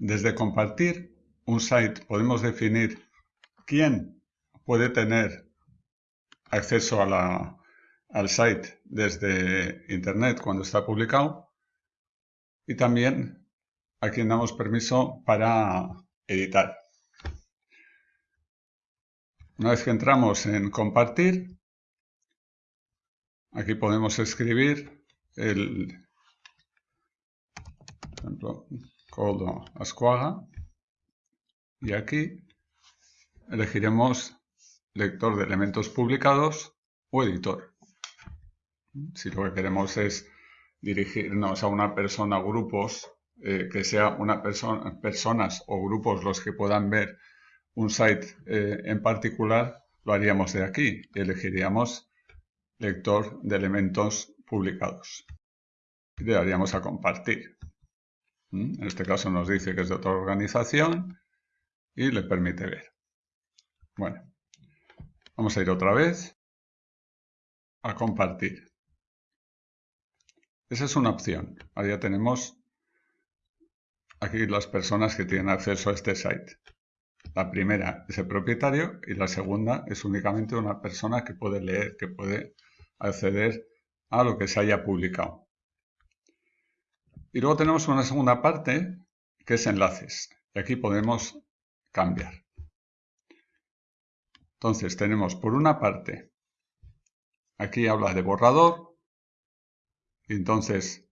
Desde compartir un site podemos definir quién puede tener acceso al site desde internet cuando está publicado y también a quien damos permiso para editar. Una vez que entramos en compartir, aquí podemos escribir el por ejemplo, Codo Ascuaga y aquí elegiremos lector de elementos publicados o editor. Si lo que queremos es dirigirnos a una persona o grupos, eh, que sea una persona, personas o grupos los que puedan ver un site eh, en particular, lo haríamos de aquí elegiríamos lector de elementos publicados. Y le daríamos a compartir. En este caso nos dice que es de otra organización y le permite ver. Bueno, vamos a ir otra vez a compartir. Esa es una opción. Ahora ya tenemos aquí las personas que tienen acceso a este site. La primera es el propietario y la segunda es únicamente una persona que puede leer, que puede acceder a lo que se haya publicado. Y luego tenemos una segunda parte que es enlaces. Y aquí podemos cambiar. Entonces tenemos por una parte, aquí habla de borrador. Y entonces,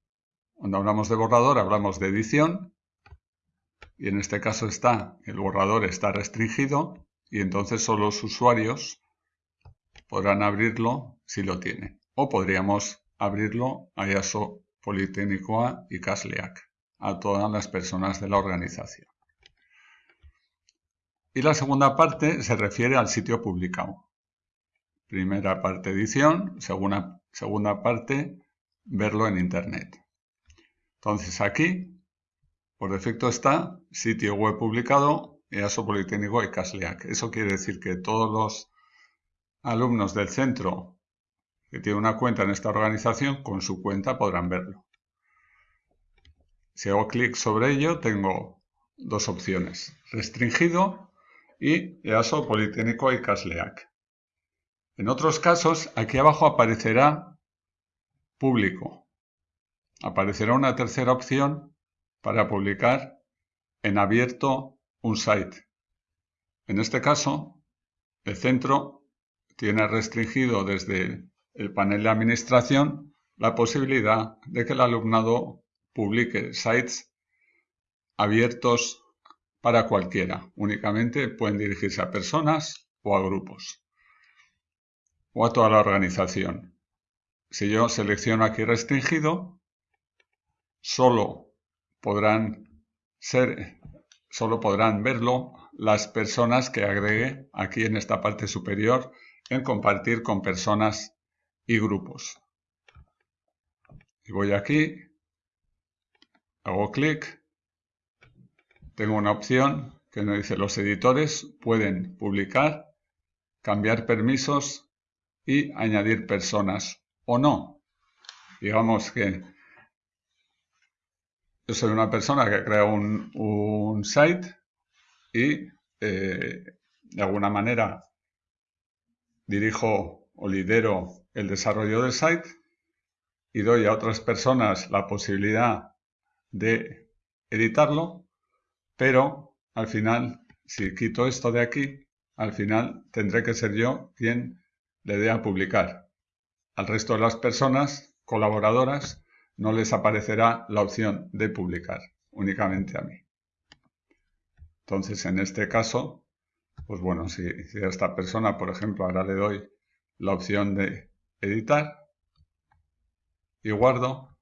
cuando hablamos de borrador, hablamos de edición. Y en este caso está, el borrador está restringido. Y entonces solo los usuarios podrán abrirlo si lo tienen. O podríamos abrirlo a IASO Politécnico y CASLEAC, a todas las personas de la organización. Y la segunda parte se refiere al sitio publicado. Primera parte edición, segunda, segunda parte verlo en internet. Entonces aquí, por defecto está sitio web publicado, EASO Politécnico y CASLEAC. Eso quiere decir que todos los alumnos del centro que tiene una cuenta en esta organización, con su cuenta podrán verlo. Si hago clic sobre ello, tengo dos opciones, restringido y EASO Politécnico y CASLEAC. En otros casos, aquí abajo aparecerá público. Aparecerá una tercera opción para publicar en abierto un site. En este caso, el centro tiene restringido desde el panel de administración la posibilidad de que el alumnado publique sites abiertos para cualquiera. Únicamente pueden dirigirse a personas o a grupos o a toda la organización. Si yo selecciono aquí restringido, solo podrán ser, solo podrán verlo las personas que agregue aquí en esta parte superior en compartir con personas y grupos. Y voy aquí, hago clic, tengo una opción que me dice los editores pueden publicar, cambiar permisos y añadir personas o no. Digamos que yo soy una persona que crea un, un site y eh, de alguna manera dirijo o lidero el desarrollo del site y doy a otras personas la posibilidad de editarlo, pero al final, si quito esto de aquí, al final tendré que ser yo quien le dé a publicar. Al resto de las personas colaboradoras no les aparecerá la opción de publicar, únicamente a mí. Entonces, en este caso, pues bueno, si, a esta persona, por ejemplo, ahora le doy la opción de editar y guardo.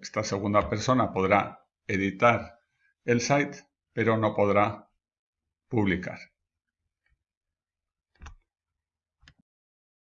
Esta segunda persona podrá editar el site, pero no podrá publicar.